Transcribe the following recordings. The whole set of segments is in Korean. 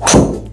you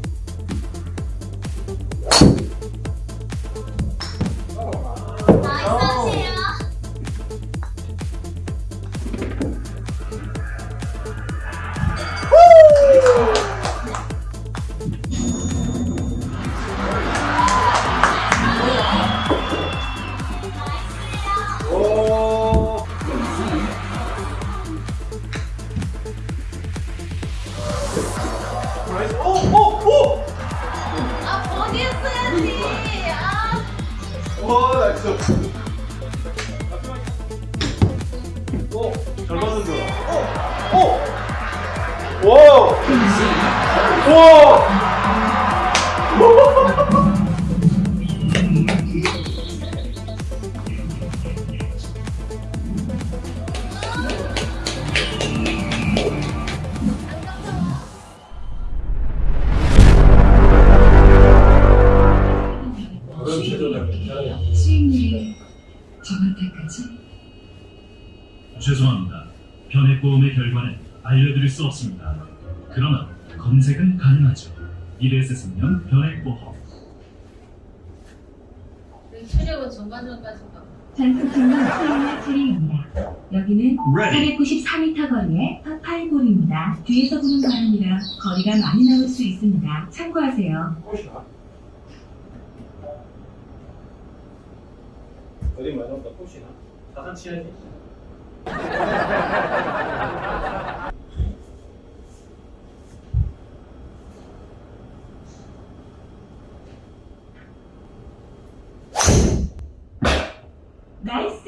전투 팀은 소형의 차례입니다. 여기는 494m 거리의 파파이볼입니다. 뒤에서 보는 바람이라 거리가 많이 나올 수 있습니다. 참고하세요. 어디 마지막 꽃이나 다산 치야지. 나이스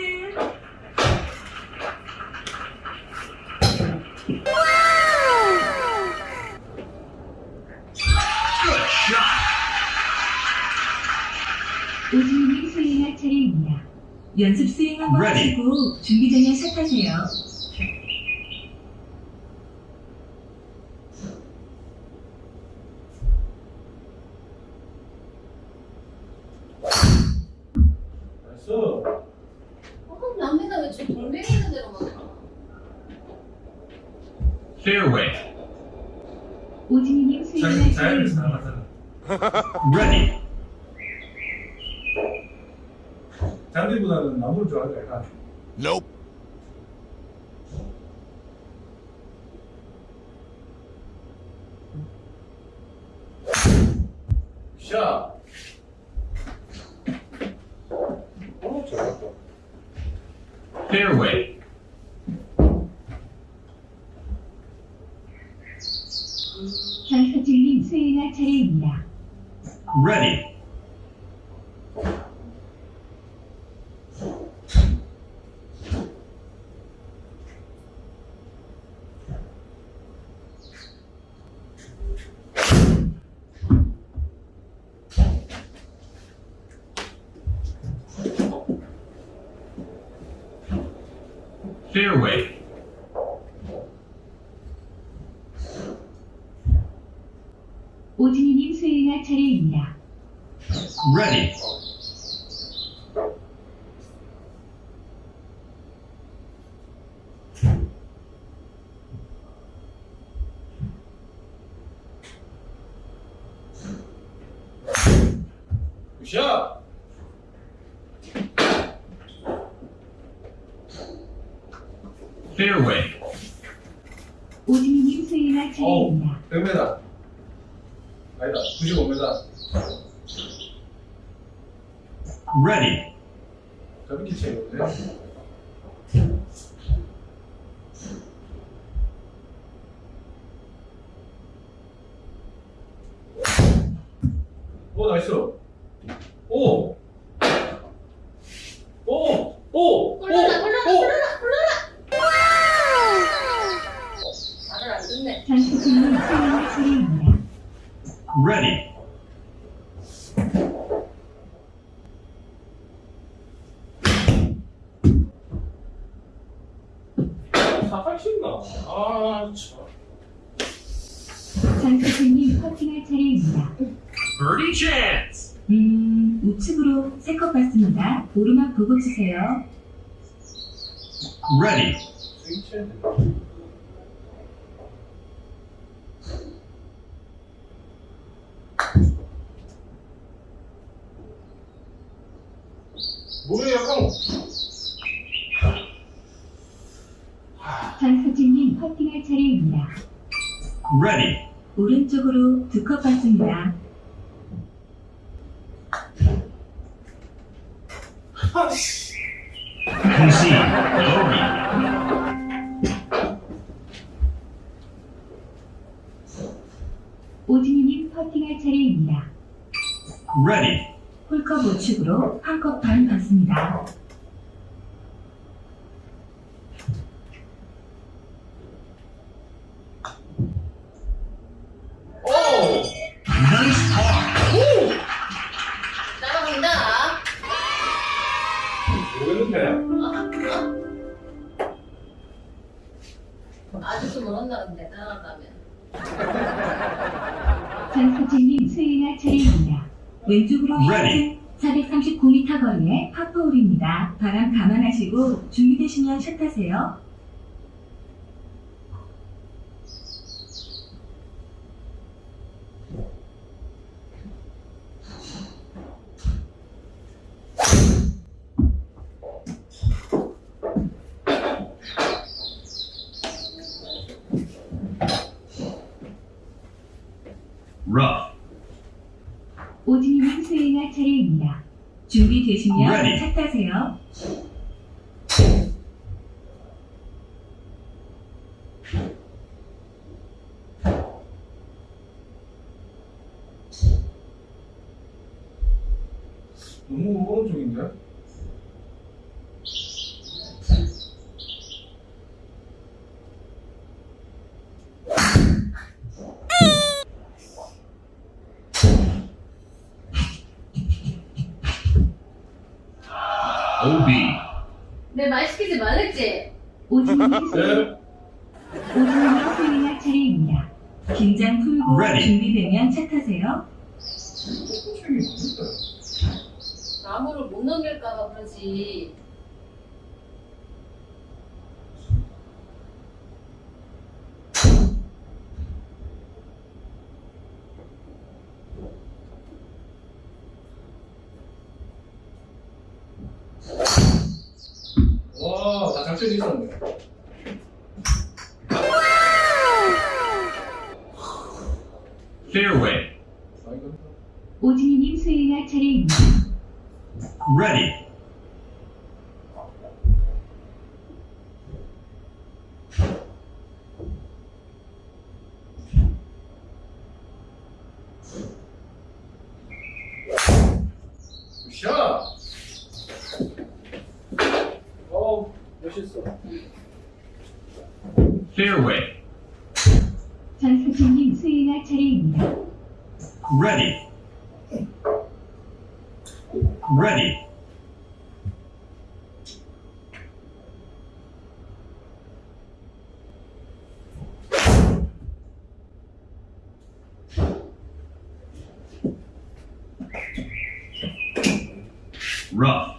오지민이 수행할 차례입니다. 연습 스윙을 하시고 준비 전에 샷하세요. Ready. Tell people that the number drug Nope. Fairway. ready 뭐 나이스 꽂으세요. Ready. 뭐예요, 약간. 장수진님 커팅할 차례입니다. Ready. 오른쪽으로 두 컵 받습니다. Bogey. 오진희님 퍼팅할 차례입니다. Ready. 홀컵 우측으로 한컵반 받습니다. Ready. 현재 439m 거리의 파포홀입니다. 바람 감안하시고 준비되시면 샷하세요. Rough. 오진희님 스윙할 차례입니다. 준비되시면 Ready. 샷하세요. 너무 오른쪽인데? OB. 내말 시키지 말랬지? 스윙, 네. 오진희님 스윙할 차례입니다. 긴장 풀고 Ready. 준비되면. 책이 뭔데? 나무를 못 넘길까봐 그러지. 와, 다작전이 있었네. Fairway. 아, 이거. 오진희님 스윙할 차례입니다. Ready. 샷! 어우, 멋있어. Fairway. 전수진님 스윙할 차례입니다. Ready. Ready. Rough.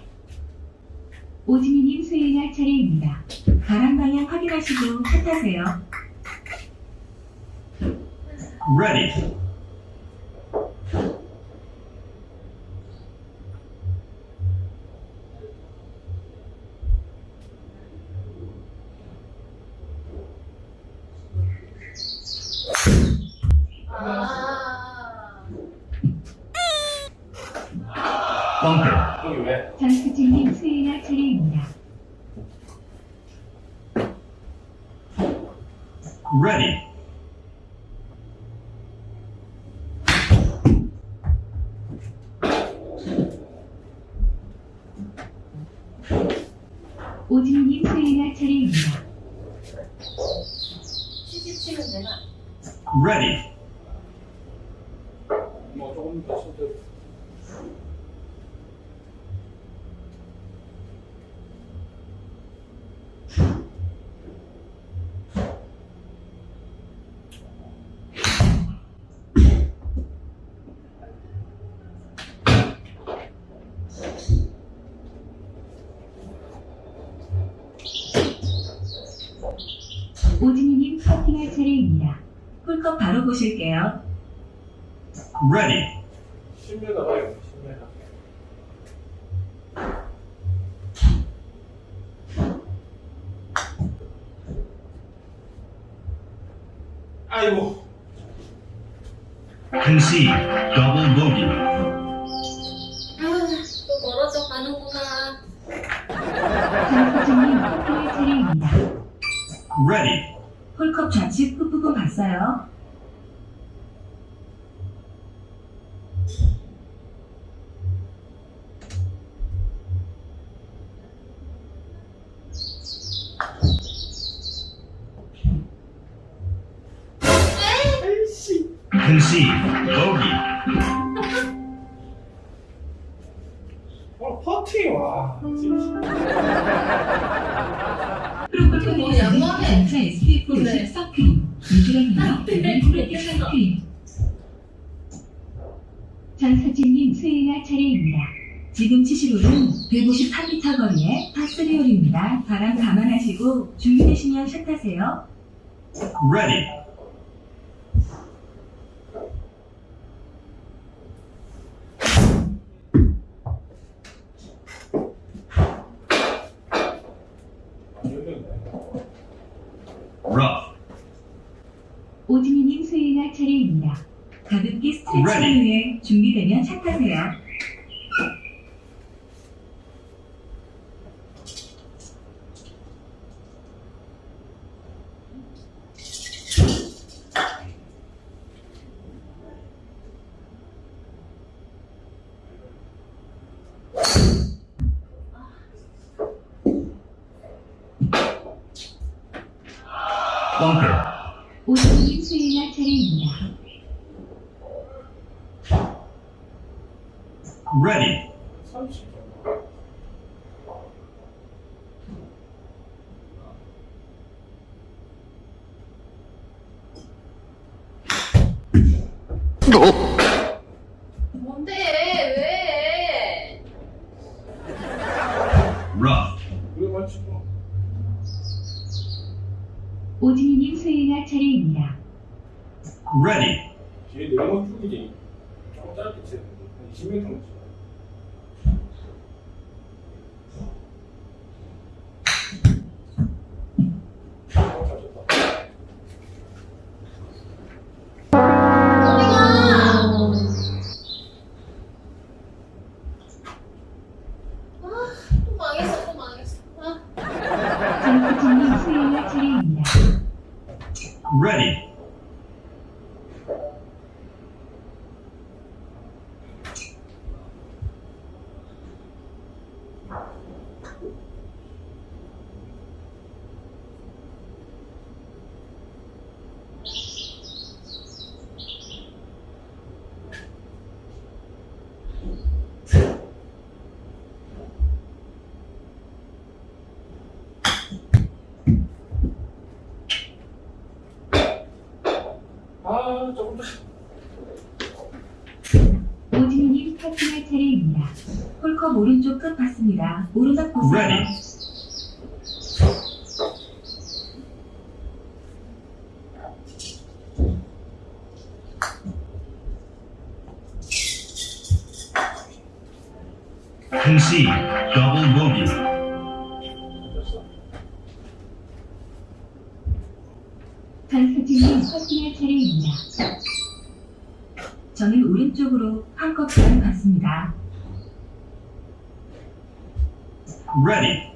스윙할 차례입니다. 바람 방향 확인하시고 샷하세요. Ready. 한번 바로 보실게요. Ready. 신뢰가 와요. 신뢰가. 아이고. Conceive. Double bogey. 홀컵 좌측 뿜뿜 봤어요. 감안하시고 준비되시면 샷하세요. Ready. Rough. 오진이님 수행할 차례입니다. 가볍게 스트레칭을. 위해 준비되면 샷하세요. Bunker. 오진이님 수행할 차례입니다. Ready. 30. 뭔데 왜 Rough. 그래, 맞지, 뭐. 오진이님 수행할 차례입니다. Ready. 뒤에 내용은 쭉이지. 조금 짧게 치야 돼. 한 20m만 치. 어디가 아또 망했어 또 망했어 아 장사진님 수행할 차례입니다. Ready. 아, 조금 더. 오진이님 파팅할 차례입니다. 홀컵 오른쪽 끝 봤습니다. 오르막 보세요. 장사진님 파팅할 차례입니다. 저는 오른쪽으로 한컵 반 봤습니다. Ready.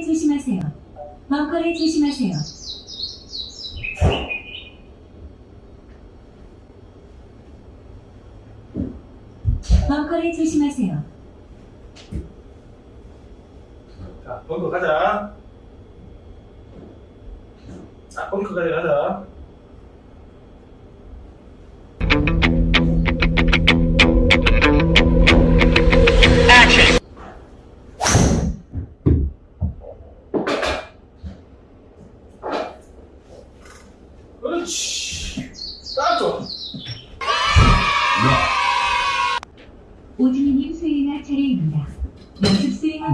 338m 벙커를 조심하세요. 벙커를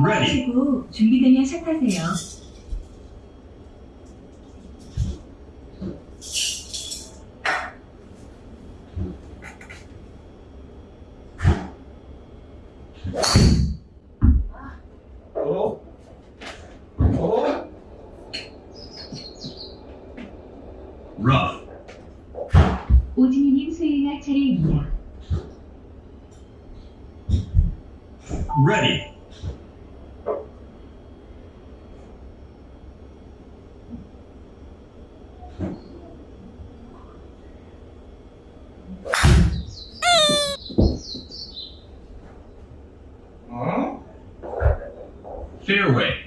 네, 네, 네. 사용하시고 준비되면 시작하세요. hideaway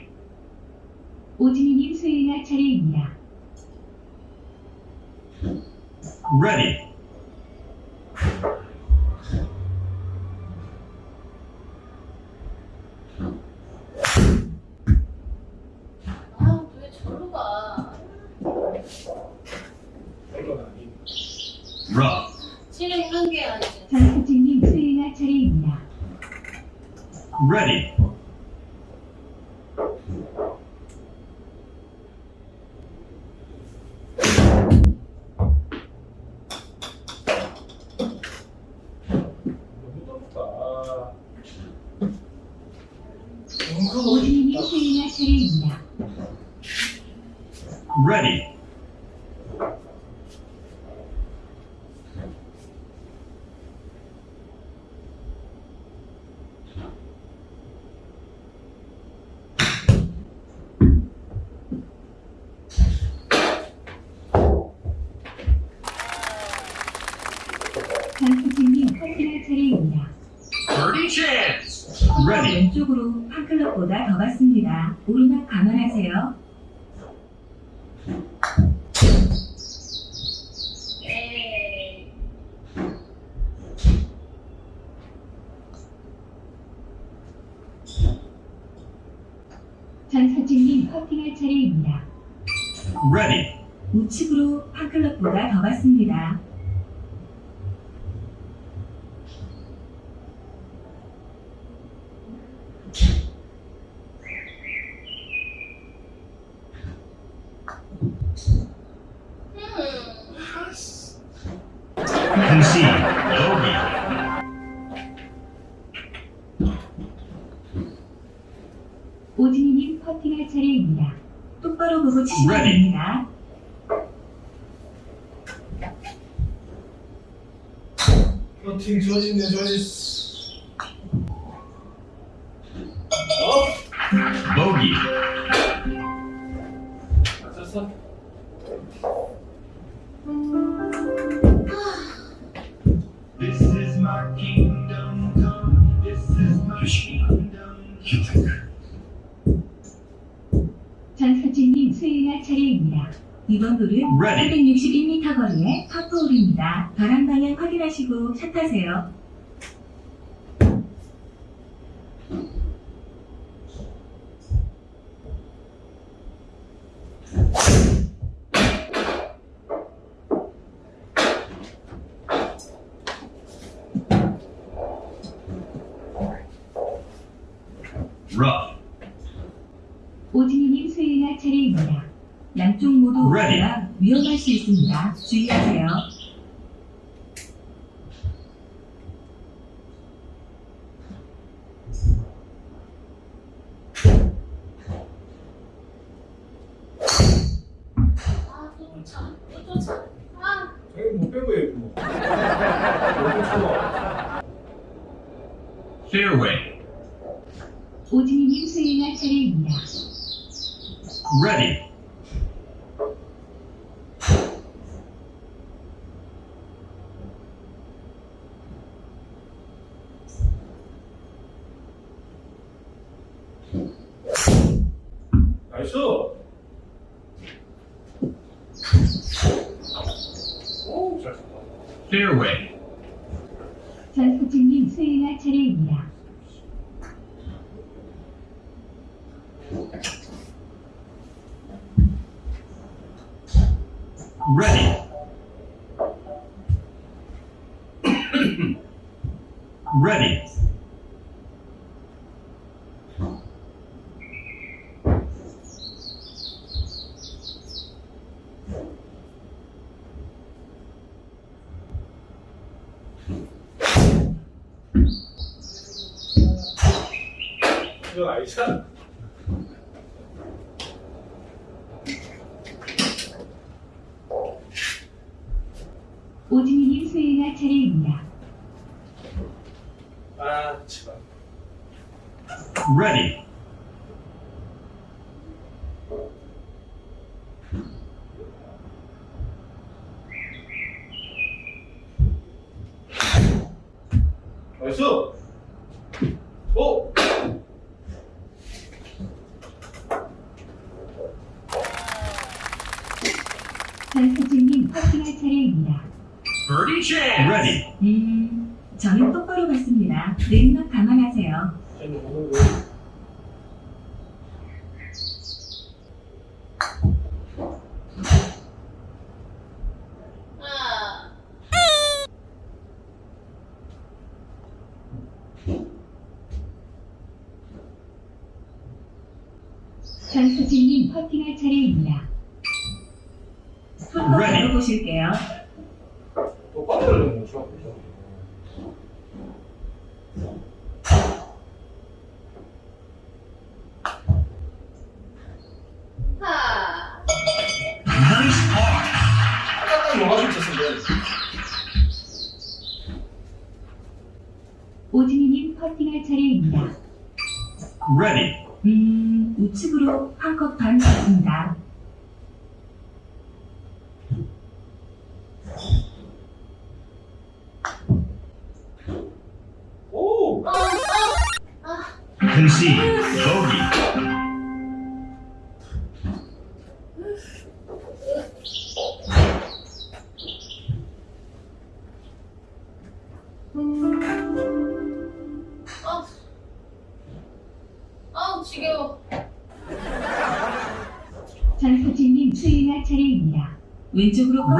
ready. 똑바로 보고 치시면 네. 됩니다. 버팅 좋아진네 좋아졌어. 어? 보기. 이번 돌은 361m 거리의 파포홀입니다. 바람 방향 확인하시고 차 타세요. 있습니다. 주의하세요. 오디님 수행할 차례입니다. Ready. 아이차 오준이님 수행할 차례입니다. 아, 제발. Ready. 어딨어? 보기 아, 아 지겨워. 장수팀님 수인아 차례입니다. 왼쪽으로 꺾으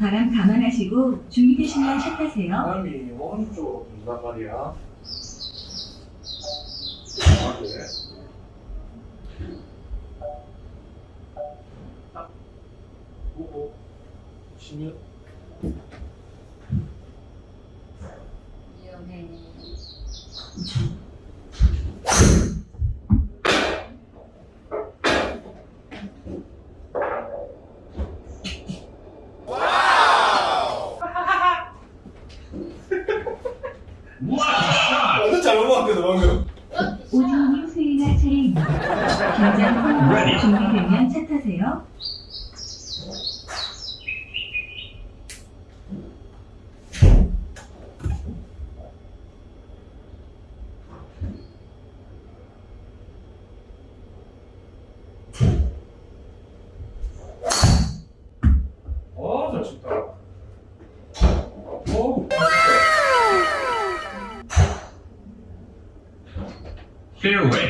바람 감안하시고 준비되시면 시작하세요. 바람이 원조 분단 말이야. 아, 네. 딱 보고 치면 맛있다. 오. 페어웨이.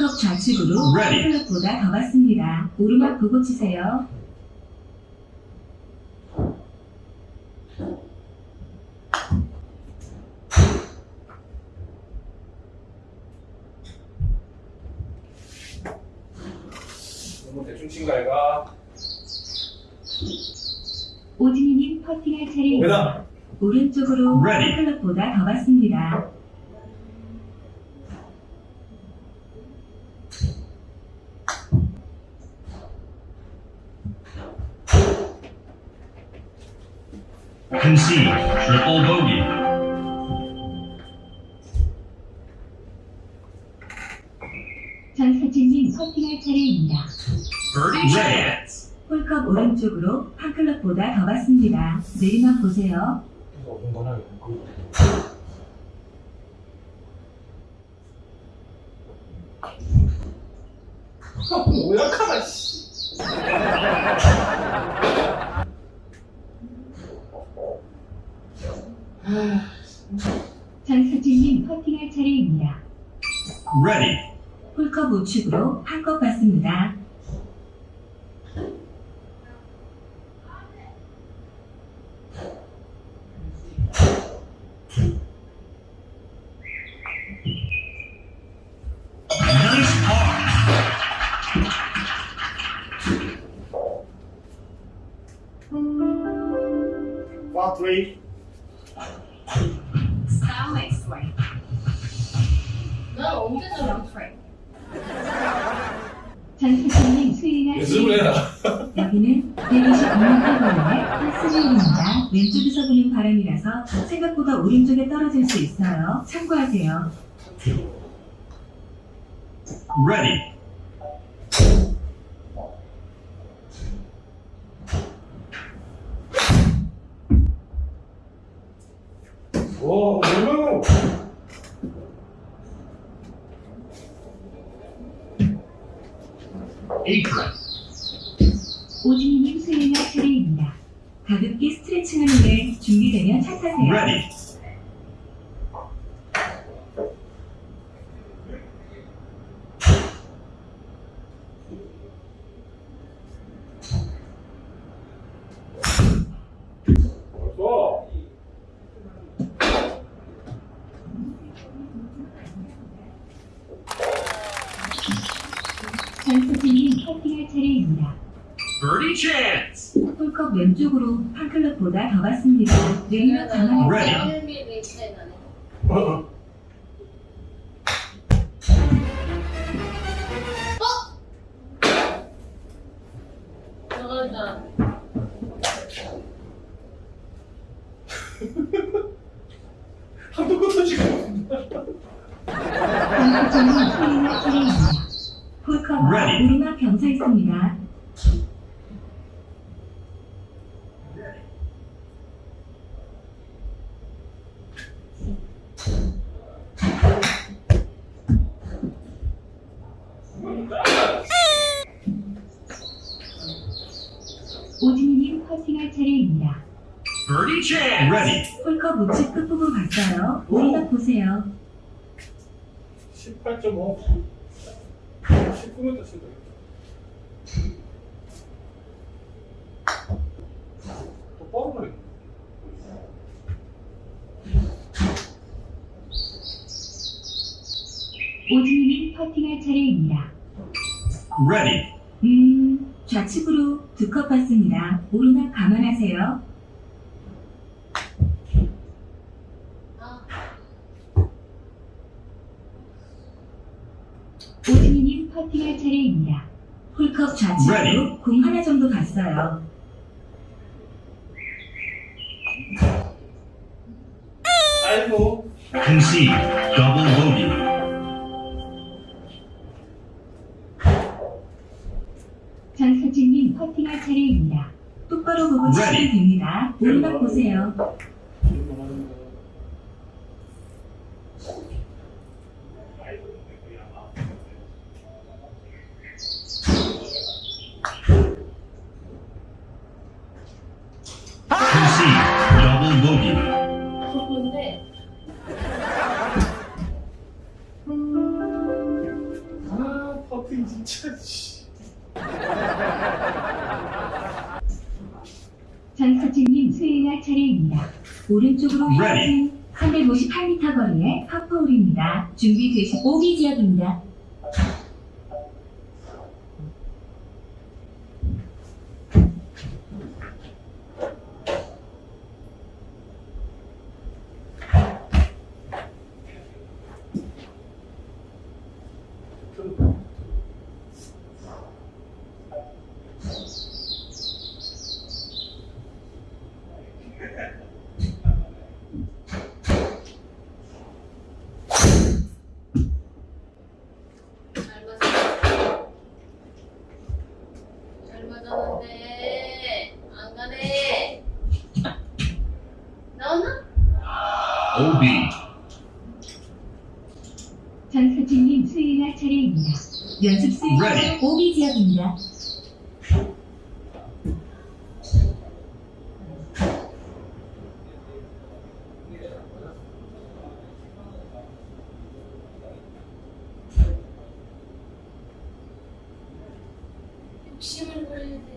컵 좌측으로. 클럽보다 더 갔습니다. 오르막 보고 치세요. 너무 대충 친가 얘가. 오진이님 퍼팅할 차례입니다. 오른쪽으로. 클럽보다 더 갔습니다. Concede. Triple bogey. 전사진님 퍼팅할 차례입니다. Birdie chance. 홀컵 오른쪽으로 한 클럽보다 더 갔습니다. 내리막 보세요. 그. 오약하다 씨. 전사진님 퍼팅할 차례입니다. Ready. 홀컵 우측으로 한컵 받습니다. 생각보다 오른쪽에 떨어질 수 있어요. 참고하세요. Ready. 와, 얼마나. Apron. 오진이님 수행할 차례입니다. 가볍게 스트레칭하는데 준비되면 차 타세요. Ready. 벌써. 전사진님 퍼팅할 차례입니다. Birdie chance. 홀컵 왼쪽으로 한 클럽보다 더 갔습니다. 내리막 감안 보세요. 18.5. 19m 친다. 또 빠르네. 오진이님 퍼팅할 차례입니다. Ready. 음, 좌측으로 두컵 받습니다. 오르막 감안하세요. 아, 오진이님 퍼팅할 차례입니다. 홀컵 좌측으로. 공 하나 정도 갔어요. 아이고. Concede. Double bogey. 전사진님 퍼팅할 차례입니다. 똑바로 보고 치시면. 됩니다. 오르막 보세요. 진짜 씨. 전서진님 수행할 차례입니다. 오른쪽으로. 향하신 358m 거리의 파포홀입니다. 준비되시 오비 지역입니다. 잘 맞았어. 잘 맞았는데 안 가네. 나오나? OB. 전서진님 수행할 차례입니다. 연습 수행 Ready. 오비 지역입니다. 욕심을 부려야 되는데.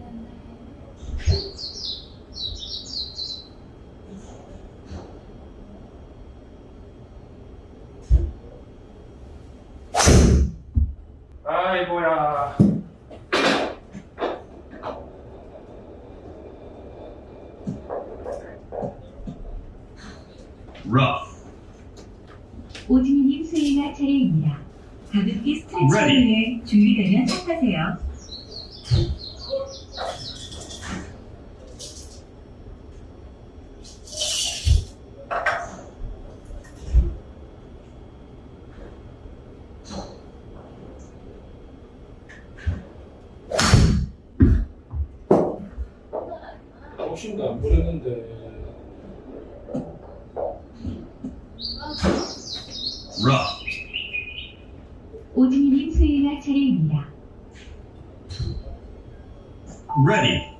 아이고야. Rough. 오진희님 수행할 차례입니다. 가볍게 스트레칭을 Ready. 위해 준비되면 시작하세요. 욕심도 안 부렸는데. Rough. 오진희님 수행할 차례입니다. Ready.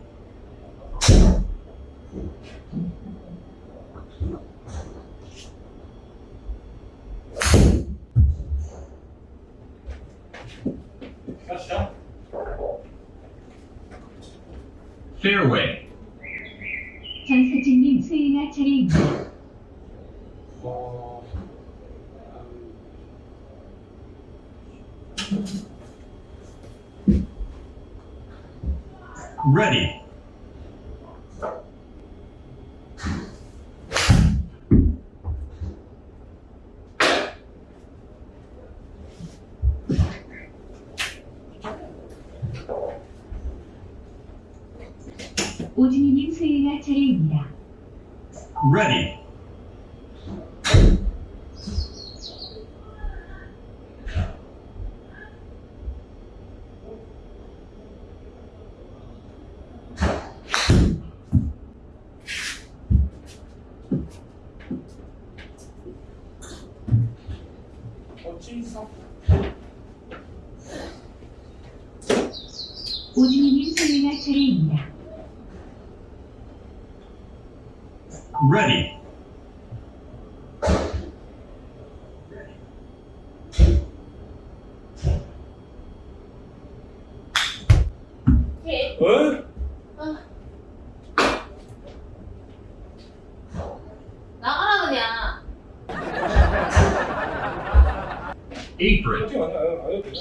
가시야. Fairway. 전서진님 수행할 차례입니다. 와. Ready. 오진희님 수행할 차례입니다. Ready. 어찌서? 오진희님 수행할 차례입니다. Ready. 해. 어? 아. 나가라 그냥. Apron. 퍼팅 아니야? 아니야 그냥.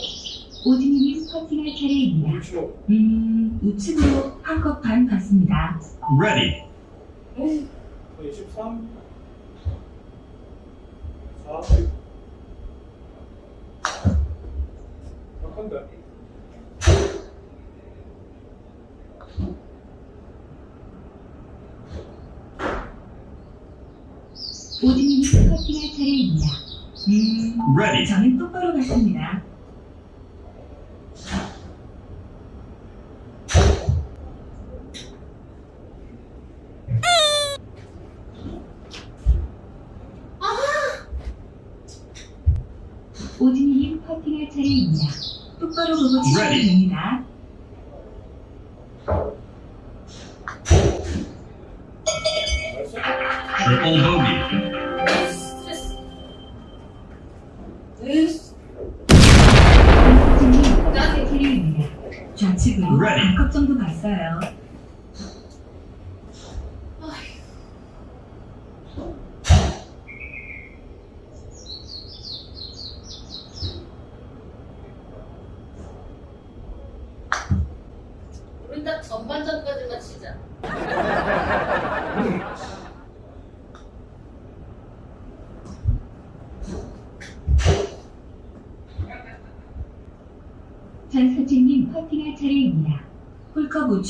오진희님 퍼팅할 차례입니다. 물치고. 음, 우측으로 한 컵 반 받습니다. Ready. 23. 4. 약한데. 오진희님 퍼팅할 차례입니다. 음, Ready. 저는 똑바로 갔습니다.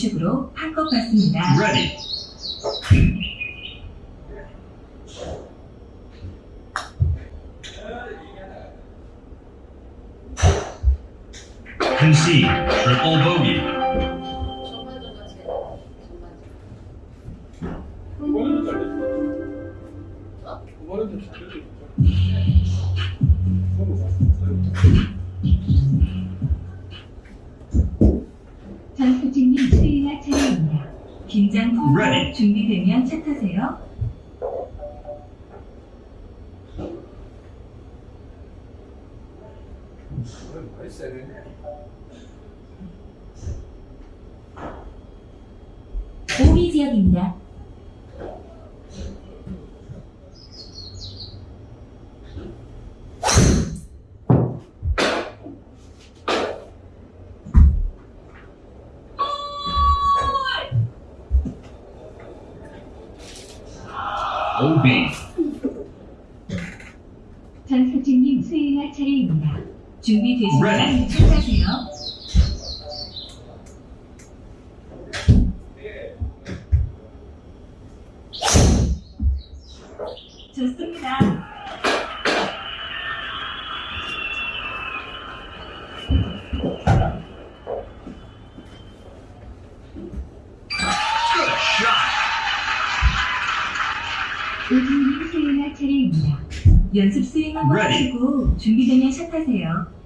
우측으로 한껏 Ready. Concede, triple bogey. 되면 채트세요. 나란히 참가세요. 좋습니다. 오지훈 스윙할 차례입니다. 연습 스윙을 마치고 준비되면 샷하세요.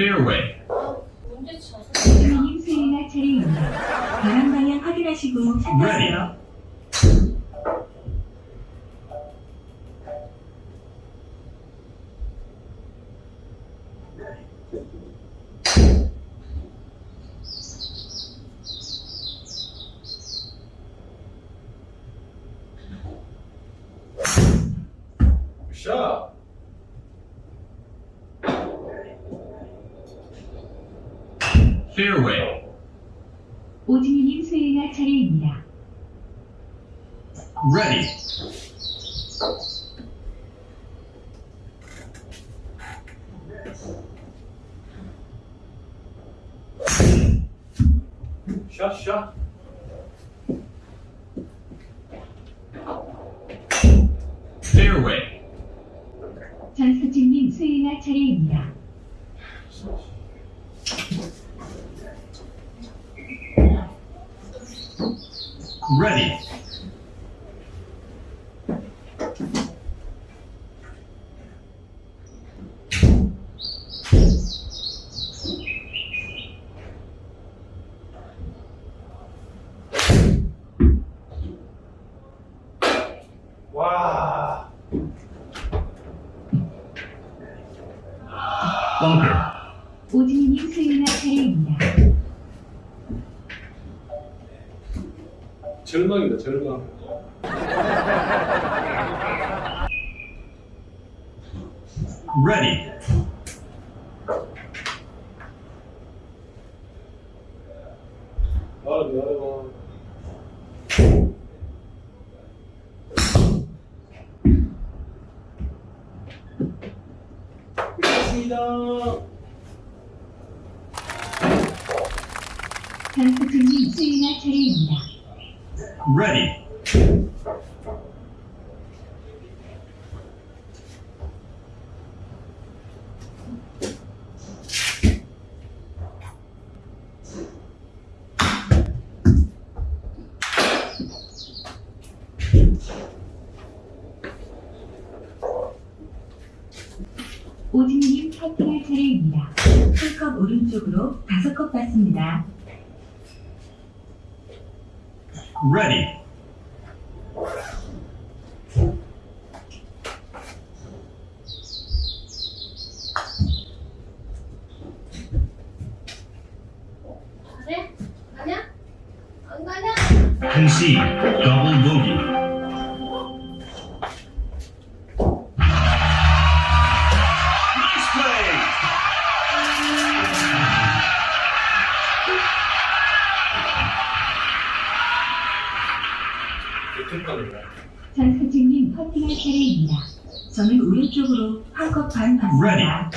fairway. 그림 수행할 차례입니다. 바람 방향 확인하시고 찾으세요. turn. Ready. 오른쪽으로 5컵 받습니다. Ready. Concede double bogey. 저는 오른쪽으로 한컵 반 갑니다.